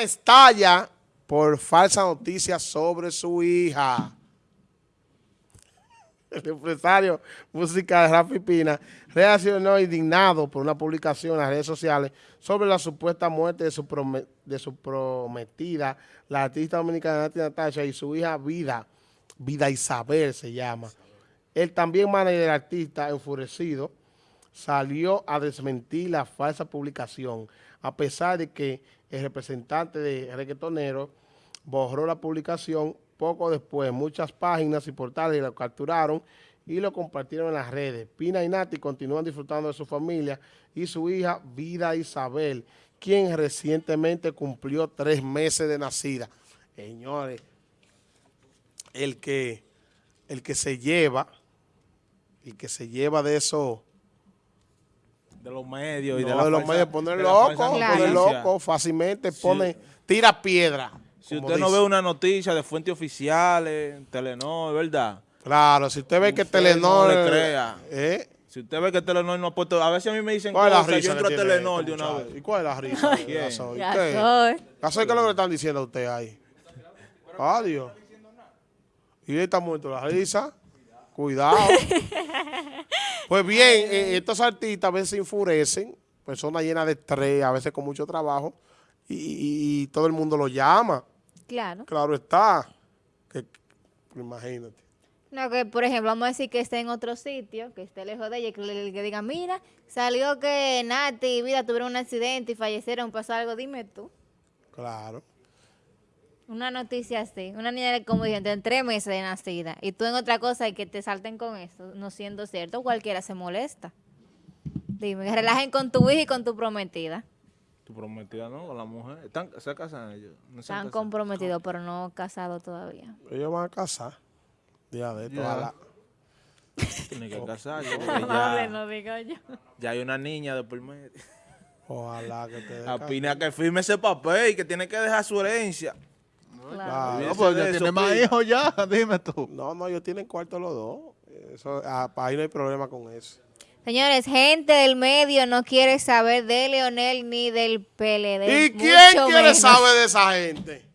Estalla por falsa noticia sobre su hija. El empresario musical Rafi Pina reaccionó indignado por una publicación en las redes sociales sobre la supuesta muerte de su, de su prometida, la artista dominicana Nati Natasha y su hija Vida, Vida Isabel se llama. El también manager del artista, enfurecido, salió a desmentir la falsa publicación, a pesar de que el representante de reggaetonero borró la publicación poco después. Muchas páginas y portales lo capturaron y lo compartieron en las redes. Pina y Nati continúan disfrutando de su familia y su hija Vida Isabel, quien recientemente cumplió tres meses de nacida. Señores, el que, el que se lleva, el que se lleva de eso de los medios y no, de, la de los medios, poner loco, poner loco, fácilmente pone, tira piedra. Si usted no ve una noticia de fuentes oficiales, Telenor, ¿verdad? Claro, si usted ve que Telenor... No le crea. ¿eh? Si usted ve que Telenor no ha puesto... A veces a mí me dicen ¿Cuál es la risa yo entro a Telenor este de una muchacho? vez. ¿Y cuál es la risa? ¿Quién? ¿Qué? ¿qué es lo que le están diciendo a usted ahí? Adiós. Y ahí está muerto la risa. Cuidado. pues bien, eh, estos artistas a veces se enfurecen, personas llenas de estrés, a veces con mucho trabajo, y, y- y todo el mundo lo llama. Claro. Claro está. Que, imagínate. No, que por ejemplo, vamos a decir que esté en otro sitio, que esté lejos de ella, que le que diga, mira, salió que Nati y Vida tuvieron un accidente y fallecieron, pasó algo, dime tú. Claro. Una noticia así, una niña de como dije, en tres meses de nacida, y tú en otra cosa y que te salten con eso, no siendo cierto, cualquiera se molesta. Dime, que relajen con tu hija y con tu prometida. Tu prometida, ¿no? Con la mujer. ¿Están, ¿Se casan ellos? ¿No se Están comprometidos, pero no casados todavía. Ellos van a casar. Día de esto, Ya. ojalá. Tienen que porque Amable, ya, no digo yo. ya hay una niña de por medio. Ojalá que te dé A ca- Pina que firme ese papel y que tiene que dejar su herencia. Claro. Claro. Olvídese No, pues ya tiene más hijos ya, dime tú. No, no, ellos tienen cuarto los dos. Eso, ah, ahí no hay problema con eso. Señores, gente del medio no quiere saber de Leonel ni del PLD. ¿Y quién quiere menos. saber de esa gente?